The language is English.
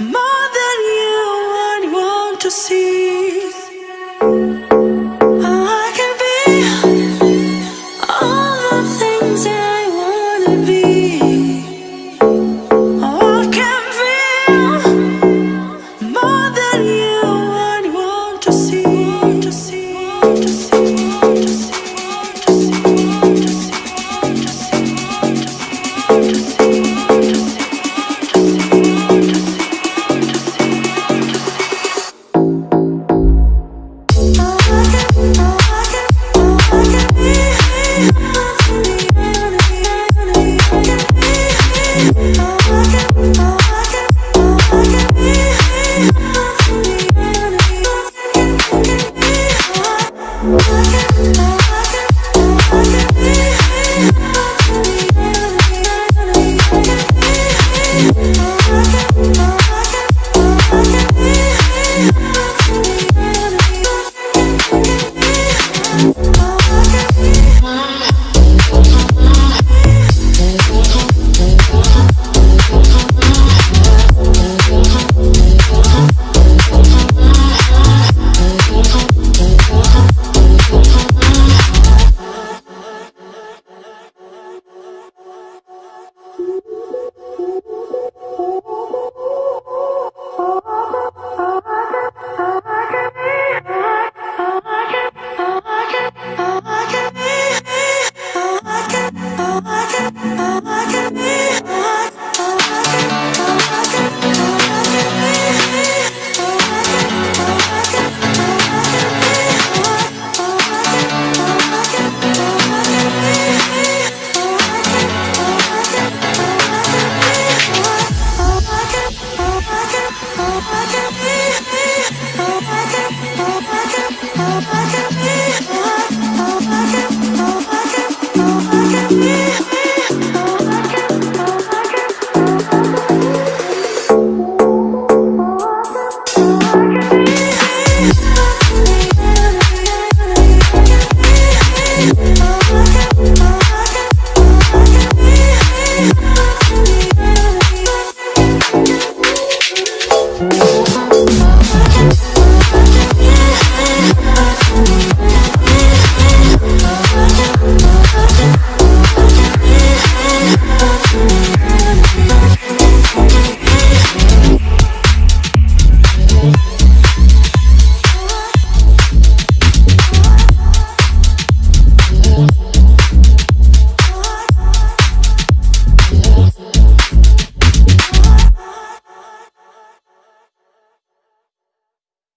more than you would want to see.